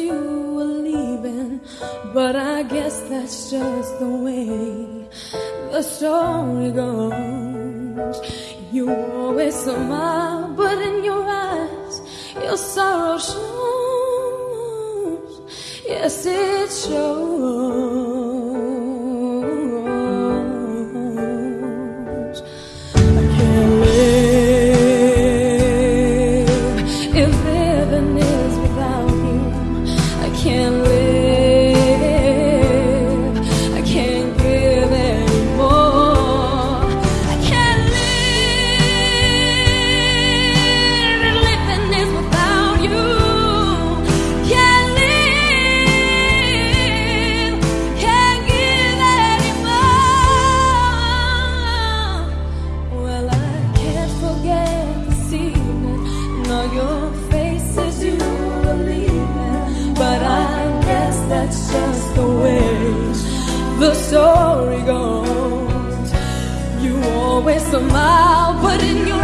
you were leaving, but I guess that's just the way the story goes. You always smile, but in your eyes, your sorrow shows. Yes, it shows. That's just the way the story goes. You always smile, but in your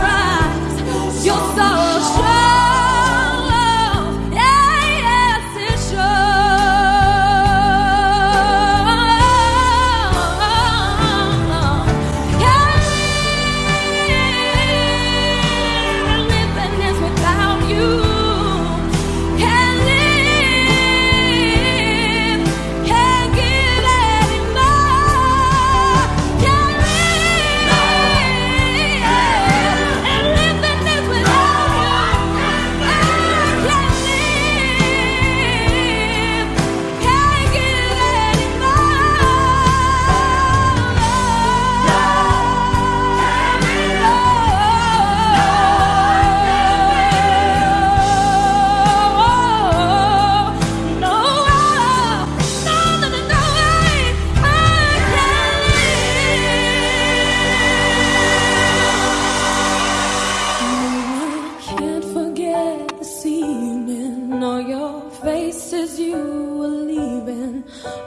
were leaving.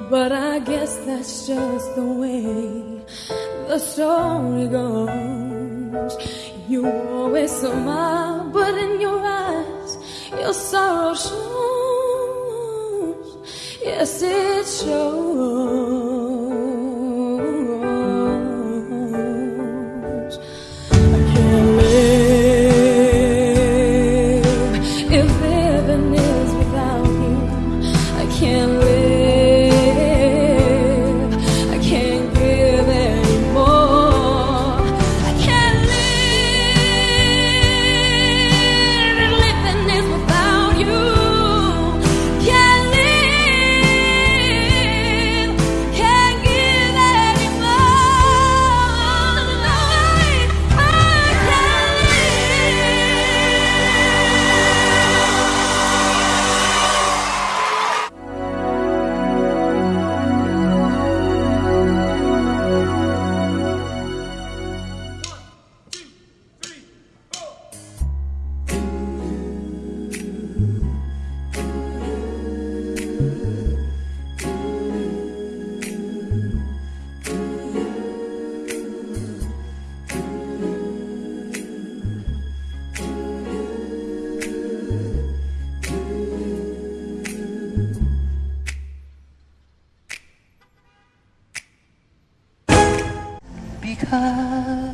But I guess that's just the way the story goes. You always smile, but in your eyes, your sorrow shows. Yes, it shows. 你看